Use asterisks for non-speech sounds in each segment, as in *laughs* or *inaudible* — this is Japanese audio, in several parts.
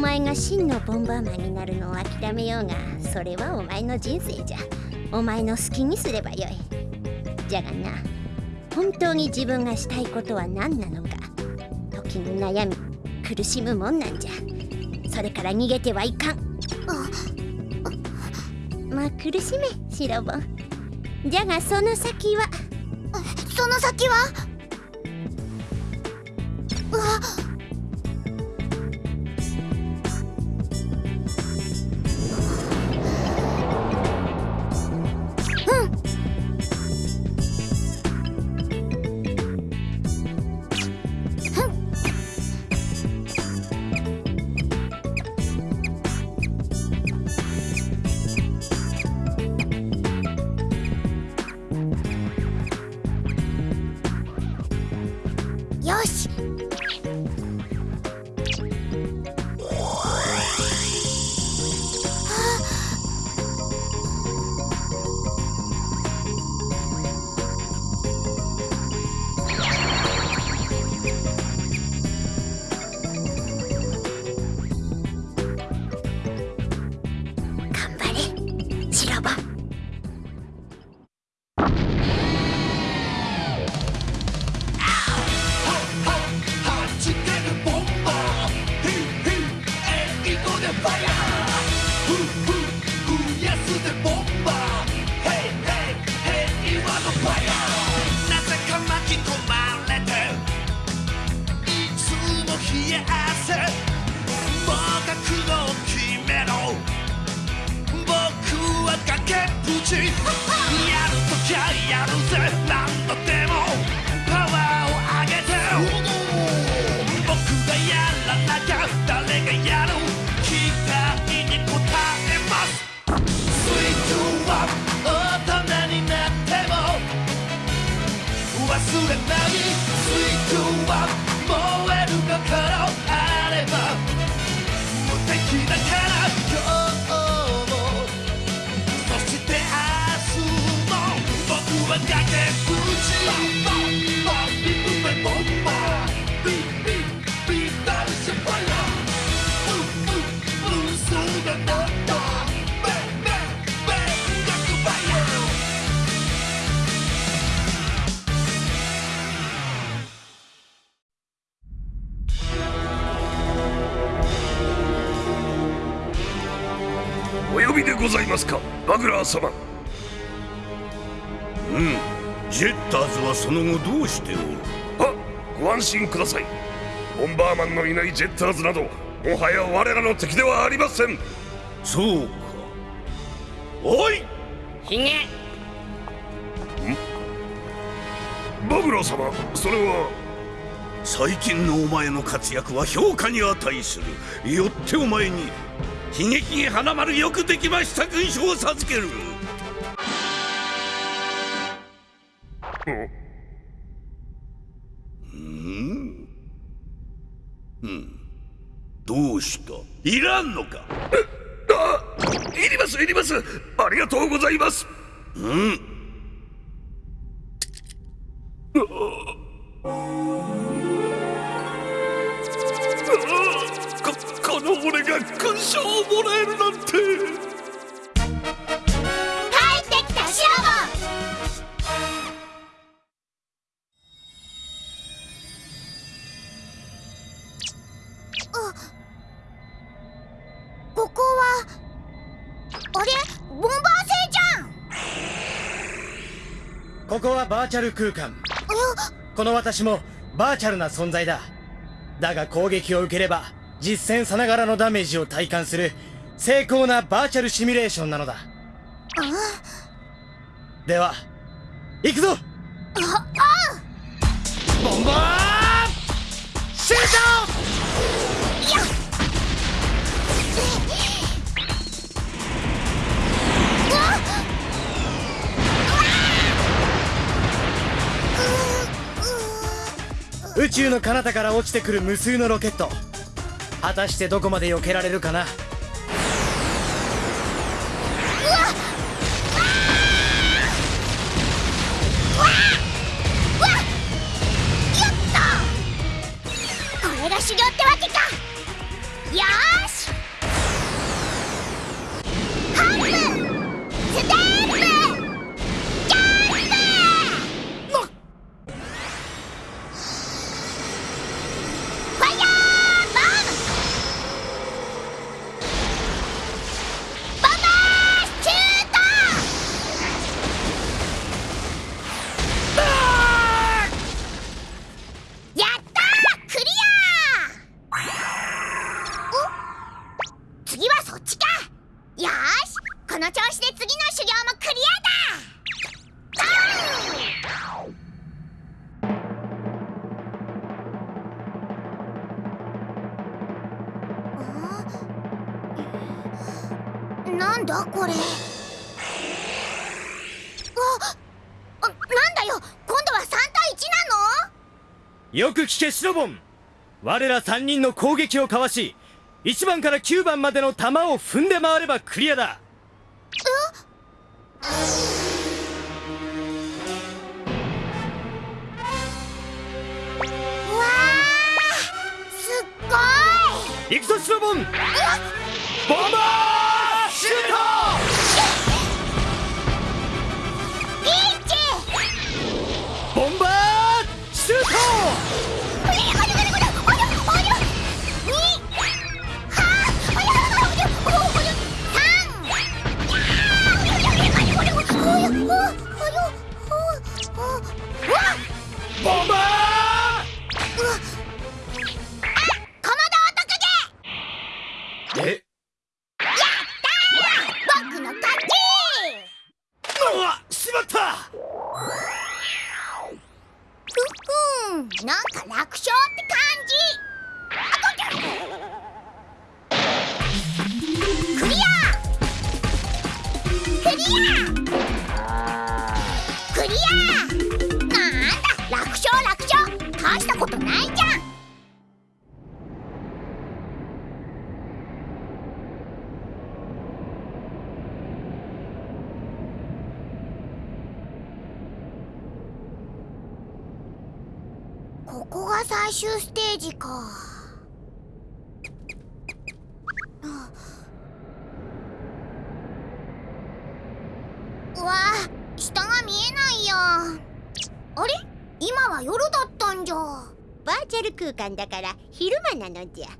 前が真のボンバーマンになるのを諦めようがそれはお前の人生じゃ。お前の好きにすればよい。じゃがな本当に自分がしたいことは何なのか時に悩み苦しむもんなんじゃ。それから逃げてはいかん。まあ苦しめ白ボン。じゃがその先は？その先は？呼びでございますか？バグラー様。うん。ジェッターズはその後どうしておる？あご安心ください。ボンバーマンのいないジェッターズなどもはや我らの敵ではありません。そうか。おい！ひげバグラー様それは？最近のお前の活躍は評価に値する。よってお前に悲劇に花丸よくできました勲章を授ける。うん。うん。どうした？いらんのか？あいりますいります。ありがとうございます。うんここはバーチャル空間。この私もバーチャルな存在だ。だが攻撃を受ければ実戦さながらのダメージを体感する精巧なバーチャルシミュレーションなのだ。では行くぞ！ボンバー！シュート宇宙の彼方から落ちてくる無数のロケット。果たしてどこまで避けられるかな？の調子で次の修行もクリアだ。あなんだこれ。ああなんだよ。今度は3対1なの？よく聞けシロボン。我ら3人の攻撃をかわし1番から9番までの弾を踏んで回ればクリアだ。うわーすっごい。行くぞシロボンなのじゃ。だ。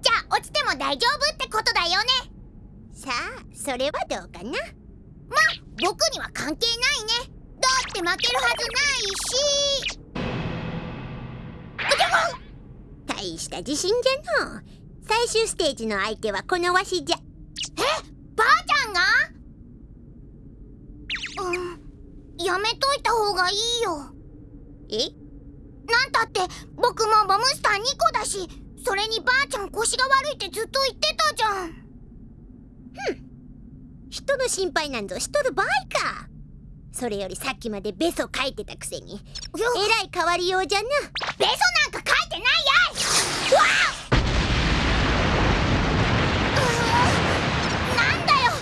じゃあ落ちても大丈夫ってことだよね。さあそれはどうかな。ま僕には関係ないね。だって負けるはずないし。大した自信じゃの。う最終ステージの相手はこのわしじゃ。え？ばあちゃんが？うん。やめといた方がいいよ。え？なんたって僕もボムスター2個だしそれにばあちゃん腰が悪いってずっと言ってたじゃん。人の心配なんぞしとる場合か。それよりさっきまでベソ書いてたくせに。えらい変わりようじゃな。ベソなんか書いてないやいうわうーなんだよ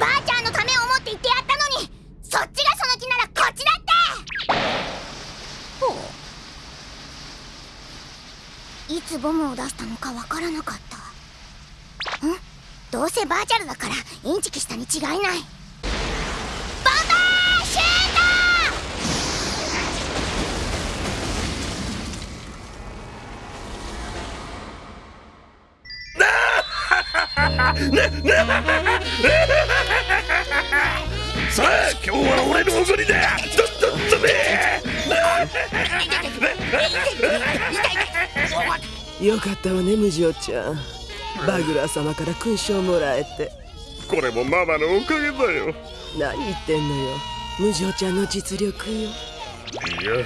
ばあちゃんのためを思って言ってやったのにそっちがその気ならこっちだってほういつボムを出したのかわからなかった。ん？どうせバーチャルだからインチキしたに違いない。ボンバーシュート *laughs* さあ今日は俺のおごりだ。どんどん飛べよかったわねムジオちゃん。バグラー様から勲章もらえて。これもママのおかげだよ。何言ってんのよ。ムジオちゃんの実力よ。いや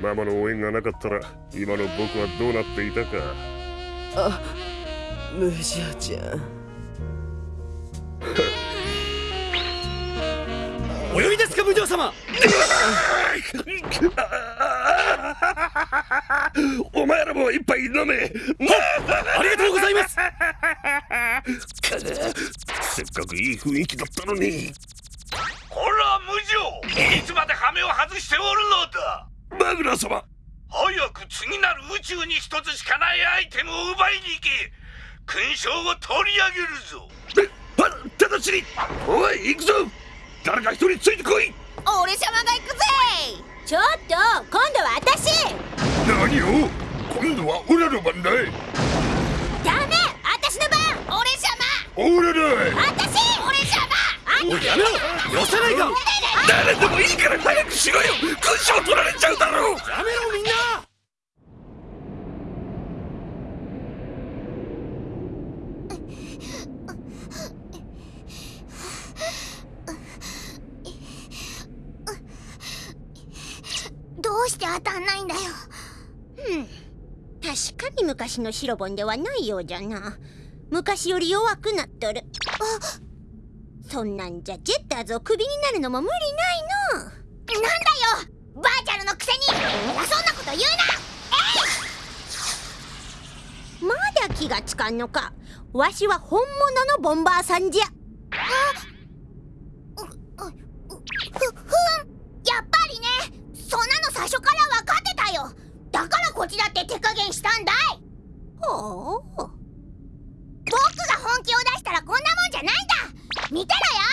ママの応援がなかったら今の僕はどうなっていたか。あムジオちゃんお呼びですか無常様。お前らも一杯飲め。ありがとうございます。せっかくいい雰囲気だったのに。こら無情いつまで羽目を外しておるのだ。バグラー様。早く次なる宇宙に一つしかないアイテムを奪いに行け。勲章を取り上げるぞ。えは直ちに。おい行くぞ誰か一人ついてこい！俺様が行くぜ！ちょっと今度は私！何を？今度はオラの番だい。ダメ！私の番！俺様！オラだ私！俺様！おいやめろ！よさないか！誰でもいいから早くしろよ！勲章取られちゃうだろう！やめろみんなどうして当たんないんだよ。確かに昔のシロボンではないようじゃな。昔より弱くなっとる。そんなんじゃジェッターズをクビになるのも無理ないの。なんだよ。バーチャルのくせに。偉そうなこと言うな。まだ気がつかんのか。わしは本物のボンバーさんじゃ。ふ、からこっちだって手加減したんだい。ほう。僕が本気を出したらこんなもんじゃないんだ。見てろよ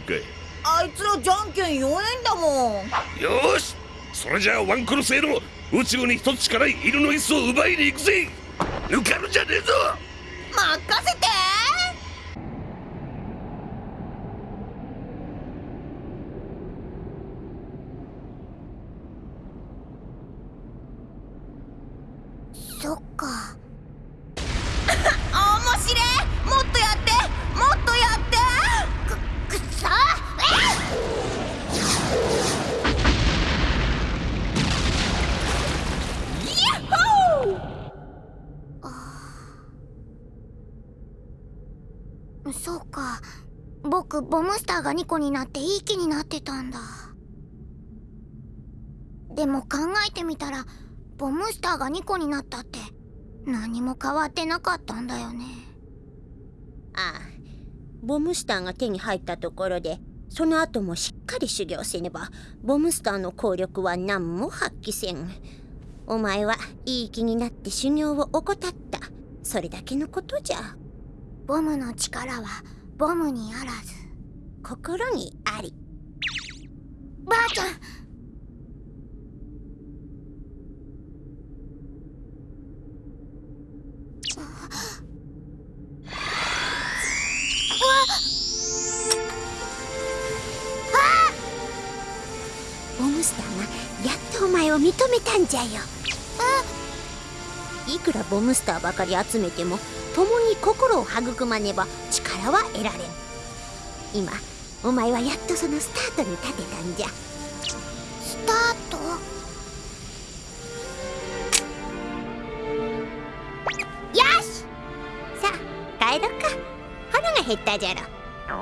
局お前かいあいつらじゃんけん弱えんだもん。よーし。それじゃあワンクロスへの宇宙に一つしかない犬の椅子を奪いに行くぜ。抜かるんじゃねえぞ。任せて。そっかあ面白えもっとやってもっとやってくっそえそうか僕ボムスターが2個になっていい気になってたんだ。でも考えてみたらボムスターが2個になったって何も変わってなかったんだよね。ああボムスターが手に入ったところでその後もしっかり修行せねばボムスターの効力は何も発揮せん。お前はいい気になって修行を怠った。それだけのことじゃ。ボムの力はボムにあらず心にあり。ばあちゃん。ボムスターがやっとお前を認めたんじゃよ。いくらボムスターばかり集めても共に心を育まねば力は得られん。今お前はやっとそのスタートに立てたんじゃ。スタート？よし！さあ帰ろっか。腹が減ったじゃろ。そう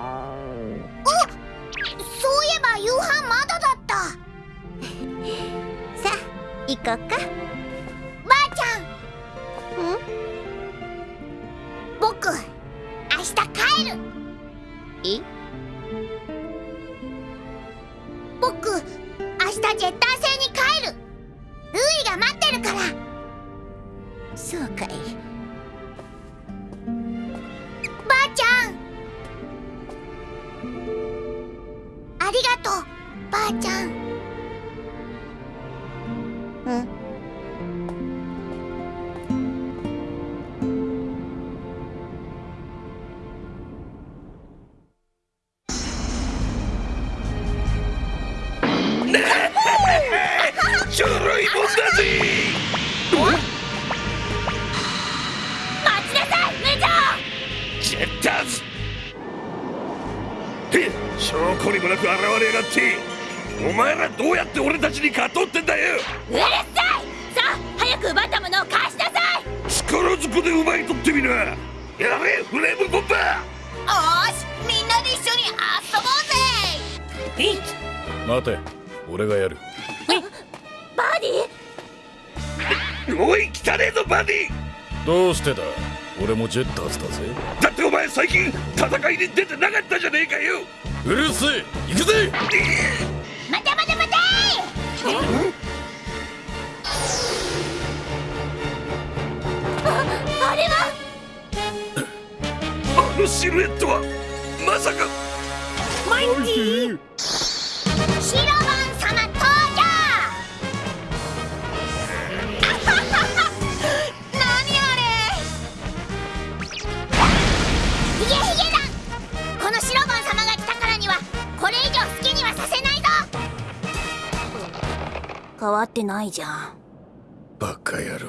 いえば夕飯まだだった。*laughs* さあ行こうかとばあちゃん。うぜピッ待て。俺がやる。バディおい汚ねえぞバディ。どうしてだ？俺もジェッターズだぜ。だってお前最近戦いに出てなかったじゃねえかよ。うるせえ。行くぜ。待て待て待て。ああれはあのシルエットはまさか。シロバン様わってないじゃん。バカ野郎。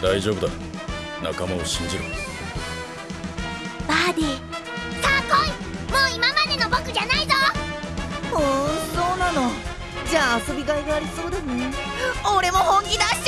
大丈夫だ。仲間を信じろ。バーディーじゃあ遊びがいがありそうだね。俺も本気出し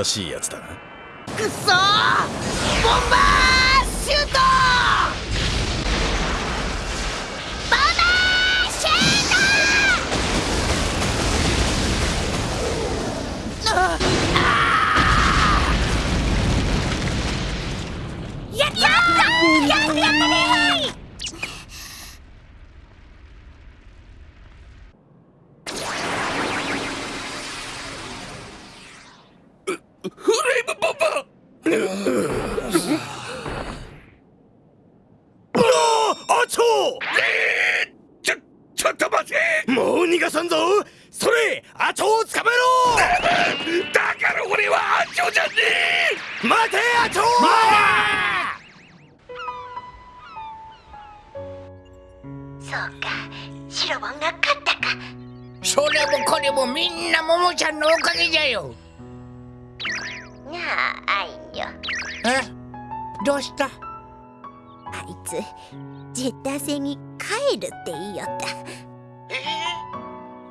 え新しいやつだな。くっそー！ボンバー！つジェッター星に帰るって言いよった。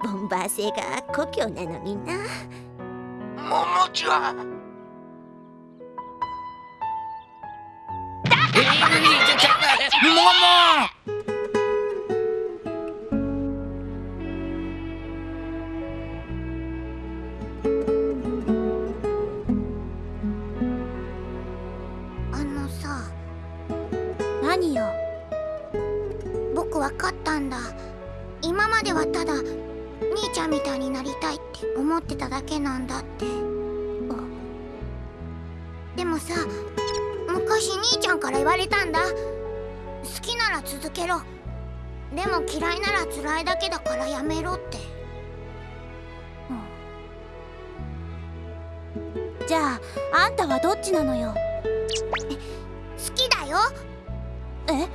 ボンバー星が故郷なのにな。ももちはえなんだって。でもさ昔兄ちゃんから言われたんだ。好きなら続けろ。でも嫌いなら辛いだけだからやめろって。じゃああんたはどっちなのよ？好きだよ。え？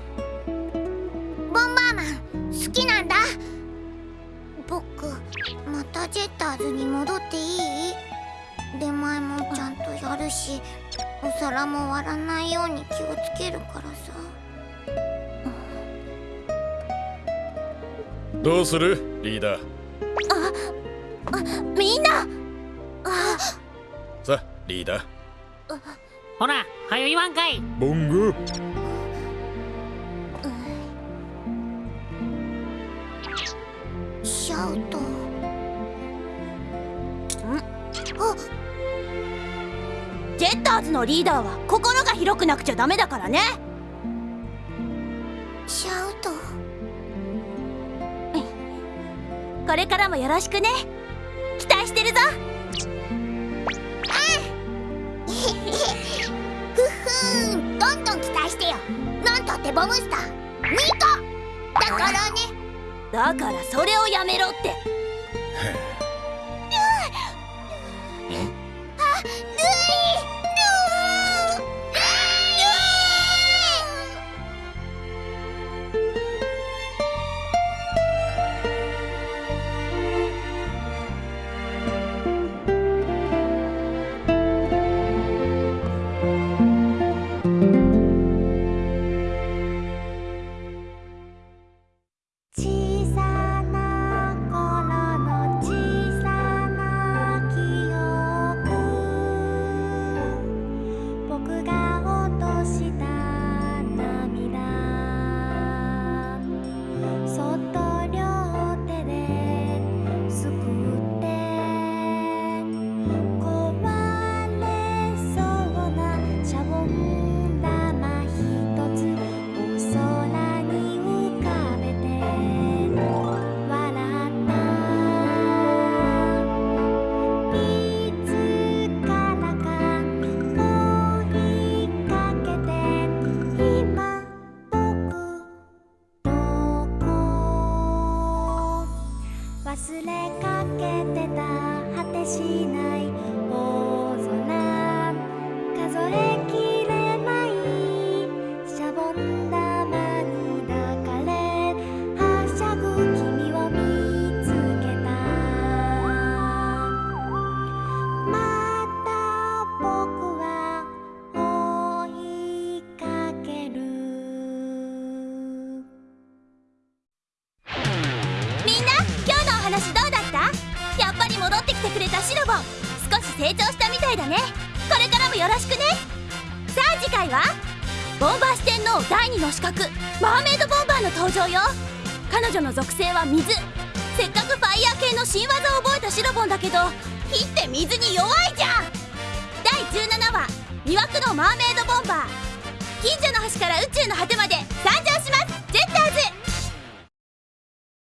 ジェッターズに戻っていい？出前もちゃんとやるしお皿も割らないように気をつけるからさ。どうする？リーダー。みんな！さあリーダー。ほらはよ言わんかいボンゴシャウトジェッターズのリーダーは心が広くなくちゃダメだからね。シャウト。これからもよろしくね。期待してるぞ。ふっふーん。どんどん期待してよ。なんたってボムスター。2個だからね。だからそれをやめろって。あ水。せっかくファイヤー系の新技を覚えたシロボンだけど火って水に弱いじゃん。第17話魅惑のマーメイドボンバー。近所の橋から宇宙の果てまで